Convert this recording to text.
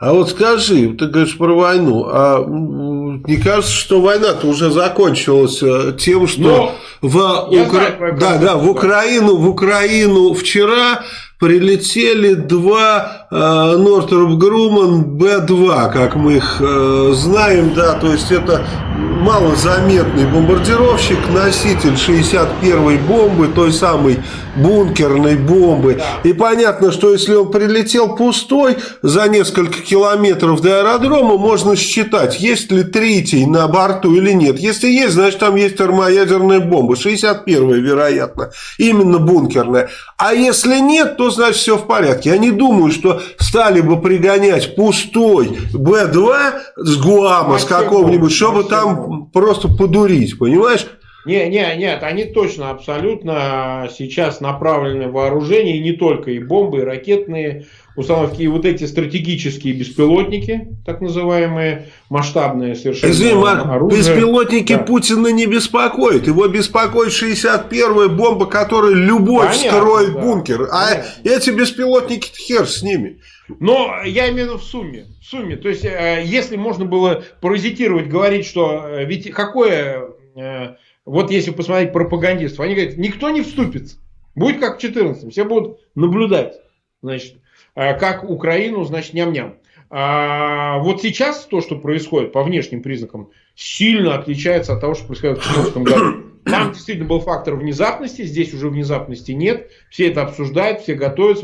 А вот скажи, ты говоришь про войну, а не кажется, что война-то уже закончилась э, тем, что Но в, Укра... знаю, да, да, в Украину, в Украину вчера прилетели два э, Нортроп Груман Б-2, как мы их э, знаем, да, то есть это малозаметный бомбардировщик, носитель 61-й бомбы, той самой бункерной бомбы. И понятно, что если он прилетел пустой за несколько километров до аэродрома, можно считать, есть ли третий на борту или нет. Если есть, значит там есть термоядерная бомба, 61-я, вероятно, именно бункерная. А если нет, то значит все в порядке. Я не думаю, что стали бы пригонять пустой Б-2 с Гуама, с какого-нибудь, чтобы там просто подурить, понимаешь? Не, не, нет, они точно, абсолютно сейчас направлены вооружение, и не только, и бомбы, и ракетные установки, и вот эти стратегические беспилотники, так называемые, масштабные совершенно Извини, оружие. беспилотники да. Путина не беспокоят, его беспокоит 61-я бомба, которая любовь Понятно, строит да. бункер, а Понятно. эти беспилотники хер с ними. Но я имею в виду в сумме. В сумме. То есть, э, если можно было паразитировать, говорить, что э, ведь какое вот если посмотреть пропагандистов, они говорят, никто не вступится. Будет как в 14 все будут наблюдать, значит, э, как Украину, значит, ням-ням. А вот сейчас то, что происходит по внешним признакам, сильно отличается от того, что происходило в 2014 году. Там действительно был фактор внезапности, здесь уже внезапности нет. Все это обсуждают, все готовятся.